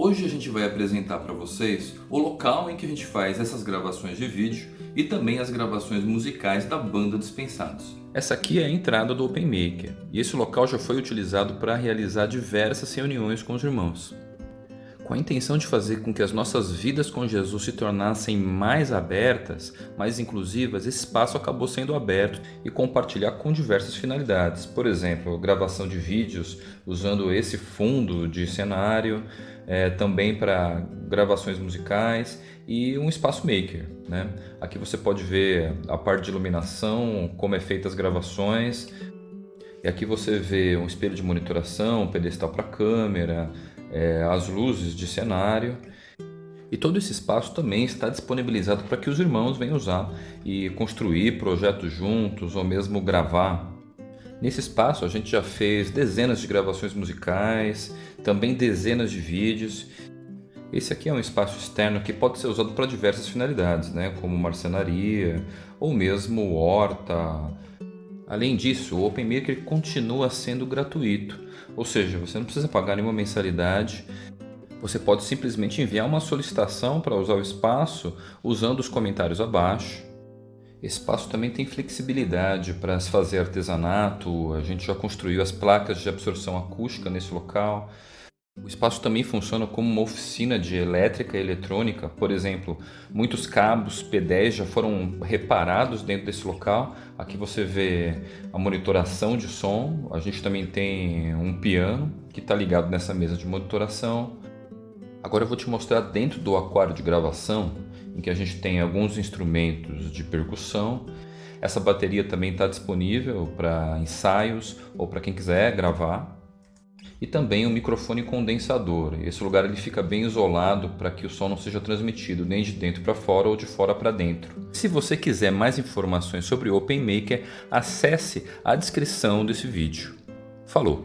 Hoje a gente vai apresentar para vocês o local em que a gente faz essas gravações de vídeo e também as gravações musicais da banda Dispensados. Essa aqui é a entrada do OpenMaker e esse local já foi utilizado para realizar diversas reuniões com os irmãos. Com a intenção de fazer com que as nossas vidas com Jesus se tornassem mais abertas, mais inclusivas, esse espaço acabou sendo aberto e compartilhar com diversas finalidades. Por exemplo, gravação de vídeos usando esse fundo de cenário, é, também para gravações musicais e um espaço maker. Né? Aqui você pode ver a parte de iluminação, como é feita as gravações. E aqui você vê um espelho de monitoração, um pedestal para câmera, é, as luzes de cenário. E todo esse espaço também está disponibilizado para que os irmãos venham usar e construir projetos juntos ou mesmo gravar Nesse espaço a gente já fez dezenas de gravações musicais, também dezenas de vídeos. Esse aqui é um espaço externo que pode ser usado para diversas finalidades, né? como marcenaria ou mesmo horta. Além disso, o OpenMaker continua sendo gratuito, ou seja, você não precisa pagar nenhuma mensalidade. Você pode simplesmente enviar uma solicitação para usar o espaço usando os comentários abaixo. Esse espaço também tem flexibilidade para se fazer artesanato, a gente já construiu as placas de absorção acústica nesse local. O espaço também funciona como uma oficina de elétrica e eletrônica, por exemplo, muitos cabos P10 já foram reparados dentro desse local. Aqui você vê a monitoração de som, a gente também tem um piano que está ligado nessa mesa de monitoração. Agora eu vou te mostrar dentro do aquário de gravação em que a gente tem alguns instrumentos de percussão. Essa bateria também está disponível para ensaios ou para quem quiser gravar. E também um microfone condensador. Esse lugar ele fica bem isolado para que o som não seja transmitido nem de dentro para fora ou de fora para dentro. Se você quiser mais informações sobre OpenMaker, acesse a descrição desse vídeo. Falou!